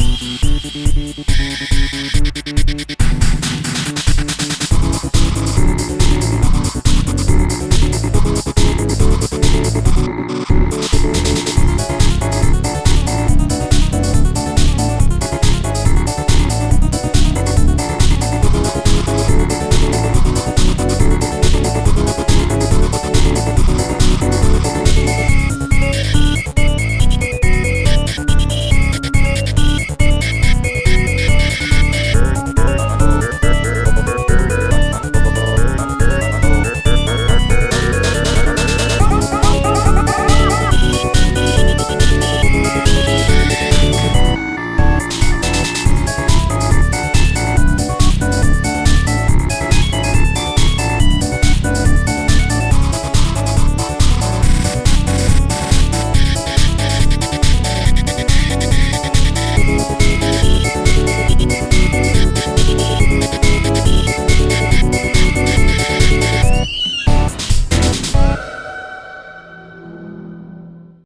We'll be right back.